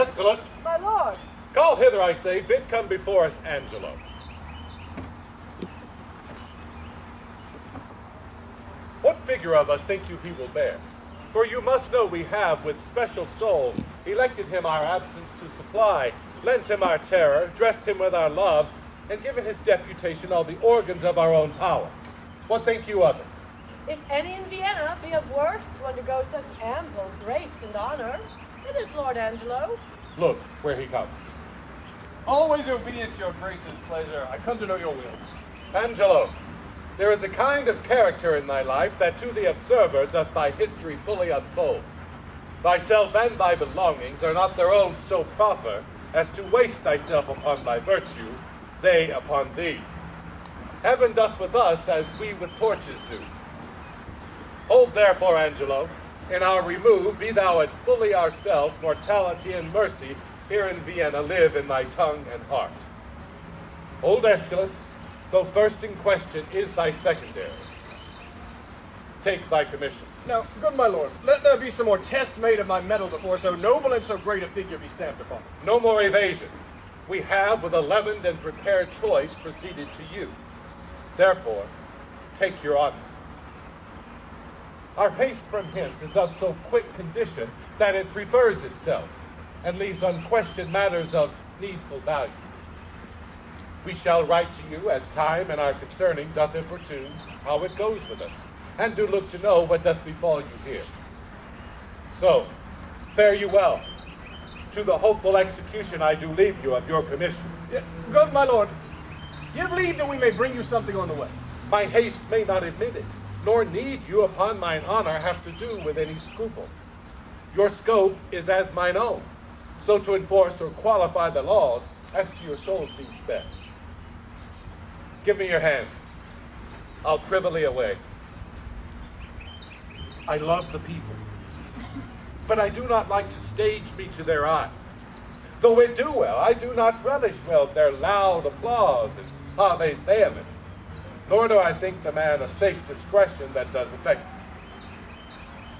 Escalus, My lord, call hither, I say, bid come before us Angelo. What figure of us think you he will bear? For you must know we have, with special soul, elected him our absence to supply, lent him our terror, dressed him with our love, and given his deputation all the organs of our own power. What think you of it? if any in Vienna be of worth to undergo such ample grace and honor, it is Lord Angelo. Look where he comes. Always obedient to your grace's pleasure, I come to know your will. Angelo, there is a kind of character in thy life that to the observer doth thy history fully unfold. Thyself and thy belongings are not their own so proper as to waste thyself upon thy virtue, they upon thee. Heaven doth with us as we with torches do. Hold therefore, Angelo, in our remove be thou at fully ourself, mortality and mercy here in Vienna live in thy tongue and heart. Old Escalus, though first in question is thy secondary. Take thy commission. Now, good my lord, let there be some more test made of my mettle before so noble and so great a figure be stamped upon. No more evasion. We have, with a leavened and prepared choice, proceeded to you. Therefore, take your honor. Our haste from hence is of so quick condition that it prefers itself, and leaves unquestioned matters of needful value. We shall write to you as time and our concerning doth importune how it goes with us, and do look to know what doth befall you here. So, fare you well. To the hopeful execution I do leave you of your commission. Yeah, good my lord, give leave that we may bring you something on the way. My haste may not admit it, nor need you upon mine honor have to do with any scruple. Your scope is as mine own, so to enforce or qualify the laws as to your soul seems best. Give me your hand. I'll privily away. I love the people, but I do not like to stage me to their eyes. Though it do well, I do not relish well their loud applause and haves vehement nor do I think the man a safe discretion that does affect him.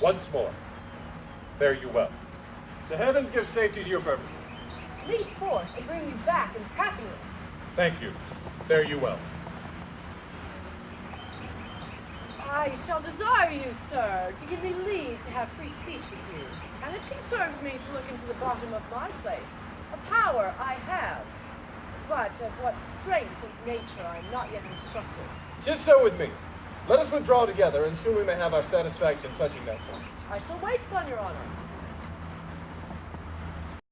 Once more, fare you well. The heavens give safety to your purposes. Lead forth and bring you back in happiness. Thank you. Fare you well. I shall desire you, sir, to give me leave to have free speech with you. And it concerns me to look into the bottom of my place. A power I have, but of what strength and nature I am not yet instructed. Just so with me. Let us withdraw together, and soon we may have our satisfaction touching that point. I shall wait upon your honor.